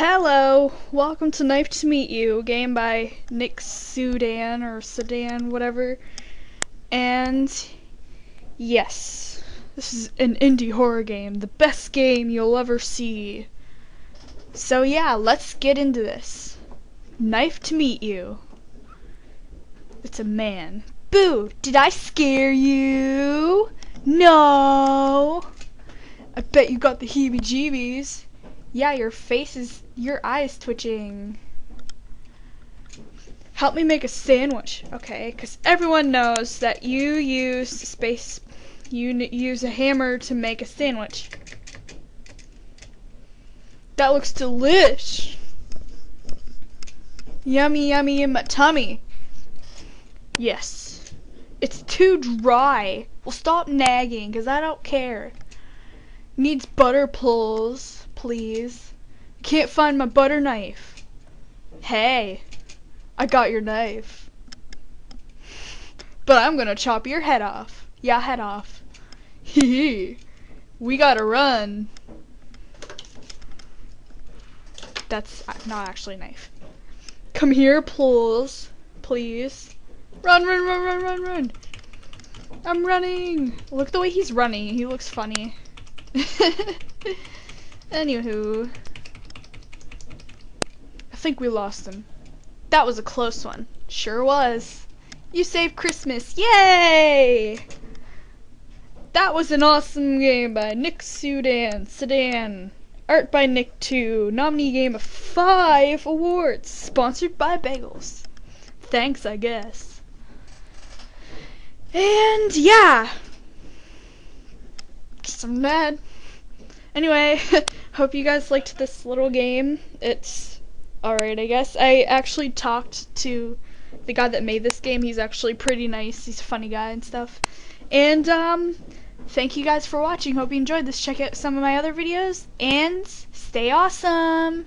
Hello, welcome to Knife to Meet You, game by Nick Sudan or Sedan, whatever. And yes, this is an indie horror game, the best game you'll ever see. So yeah, let's get into this. Knife to Meet You. It's a man. Boo! Did I scare you? No! I bet you got the heebie-jeebies. Yeah, your face is, your eyes twitching. Help me make a sandwich, okay? Because everyone knows that you use space, you use a hammer to make a sandwich. That looks delish. Yummy, yummy in my tummy. Yes. It's too dry. Well, stop nagging, because I don't care. Needs butter pulls please. Can't find my butter knife. Hey, I got your knife. But I'm gonna chop your head off. Yeah, head off. Hee hee. We gotta run. That's not actually a knife. Come here, please. Please. Run, run, run, run, run, run. I'm running. Look the way he's running. He looks funny. Anywho. I think we lost him. That was a close one. Sure was. You saved Christmas. Yay! That was an awesome game by Nick Sudan. Sedan. Art by Nick 2. Nominee game of 5 awards. Sponsored by Bagels. Thanks, I guess. And yeah. Guess I'm mad. Anyway, hope you guys liked this little game. It's alright, I guess. I actually talked to the guy that made this game. He's actually pretty nice. He's a funny guy and stuff. And, um, thank you guys for watching. Hope you enjoyed this. Check out some of my other videos, and stay awesome!